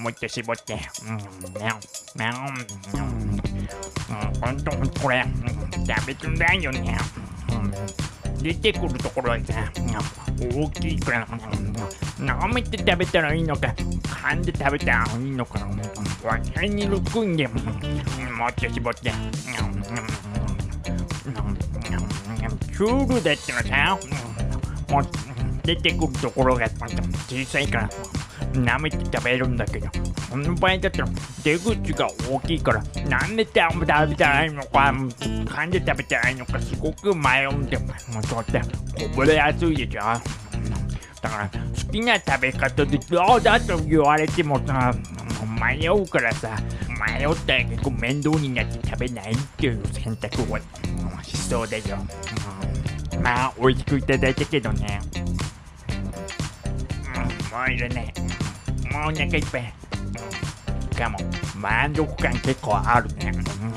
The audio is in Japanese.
もう一回絞って本当これ食べてないよね出てくるところはさ大きいから舐めて食べたらいいのか噛ん。で食べたらいいのか分かりにくいん。でもう一回絞ってクールだったらさもう出てくるところが小さいから舐めて食べるん。だけどこの場合だったら出口が大きいからなん。で食べたらいいのか噛ん。で食べたらいいのかすごく迷うん。でもうそうってこぼれやすいでしょだから好きな食べ方でどうだと言われてもさ迷うからさ迷ったら結構面倒になって食べないっていう選択をしそうだよ、うん、まあ美味しくいただいたけどねうんもういるね。もうお腹いっぱい。しかも満足感結構あるねうんうん。